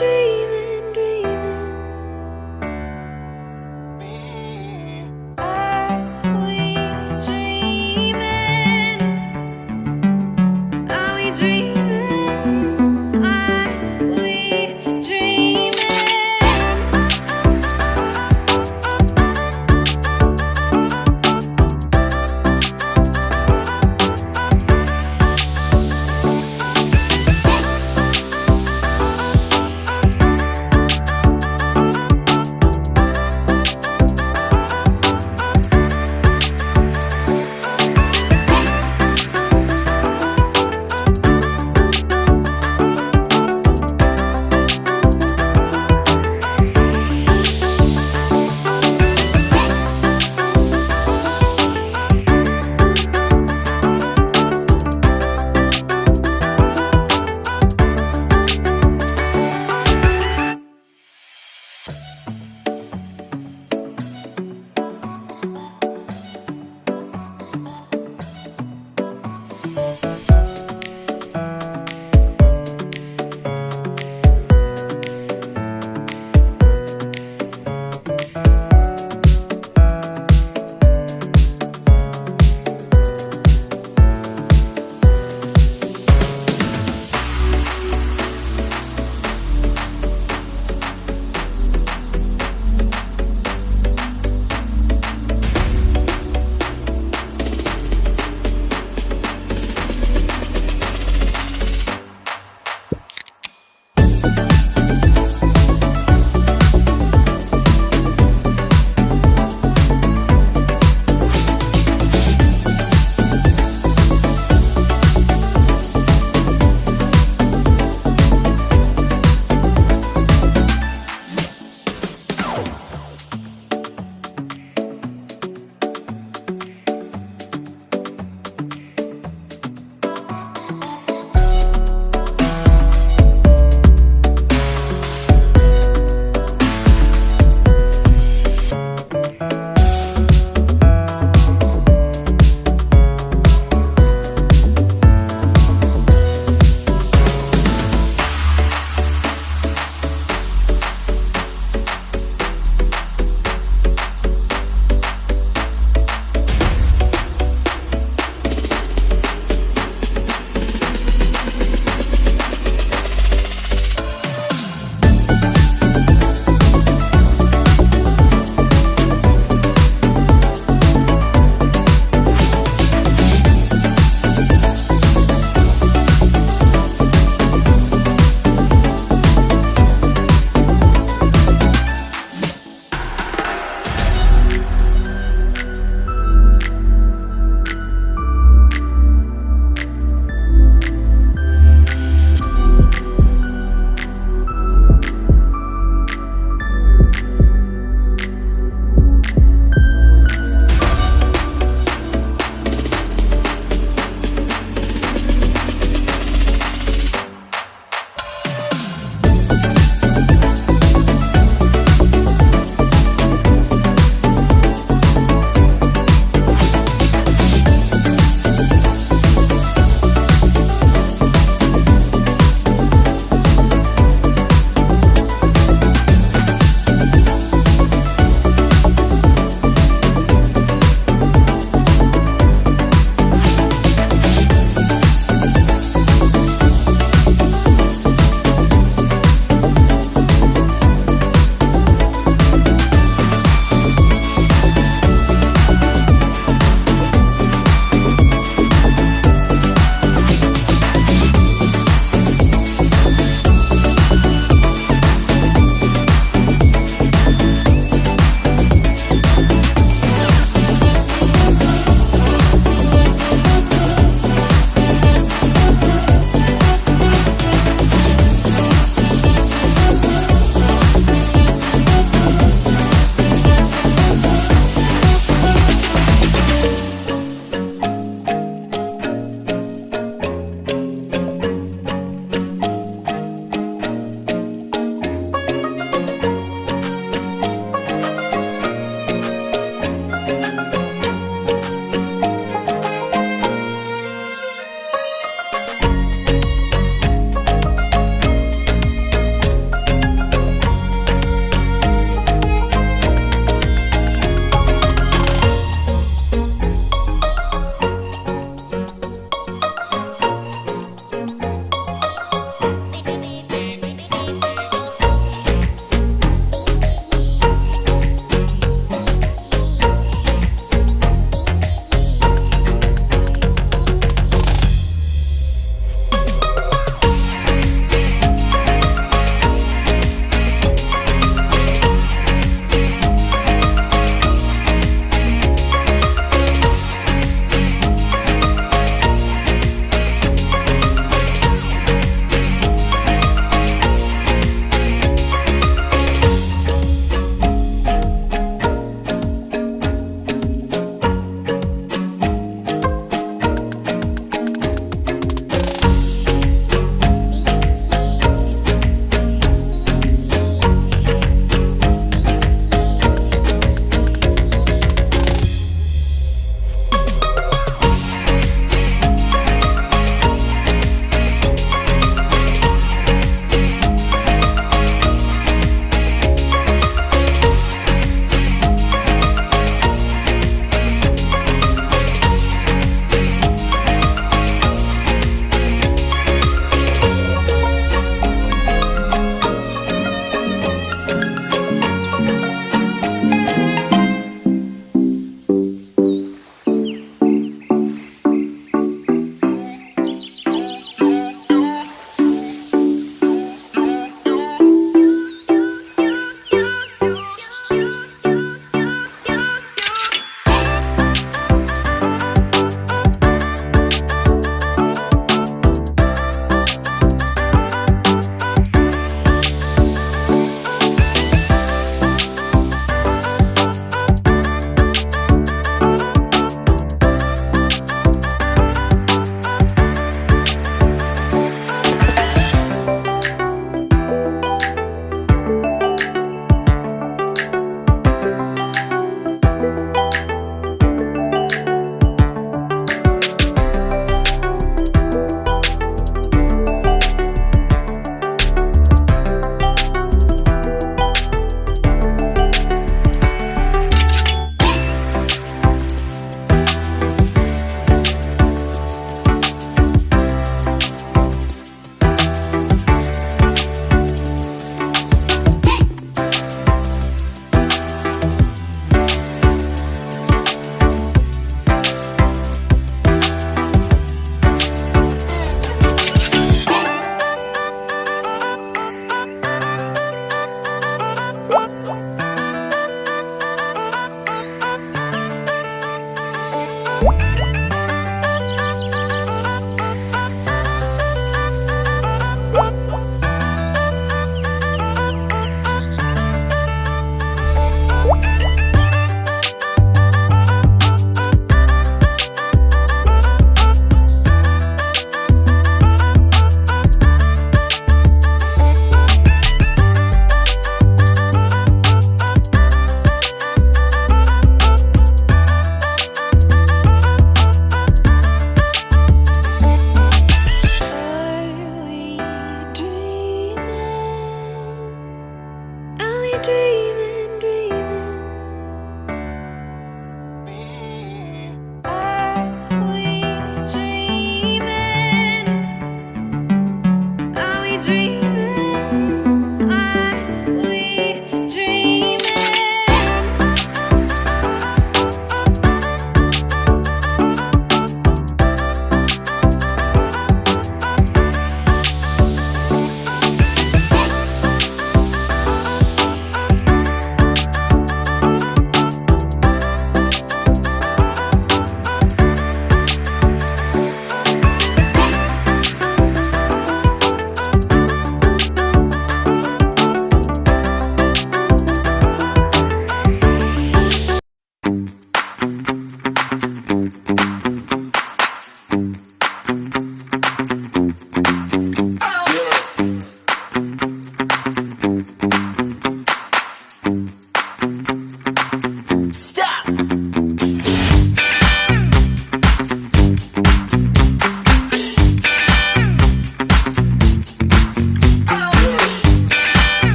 dream.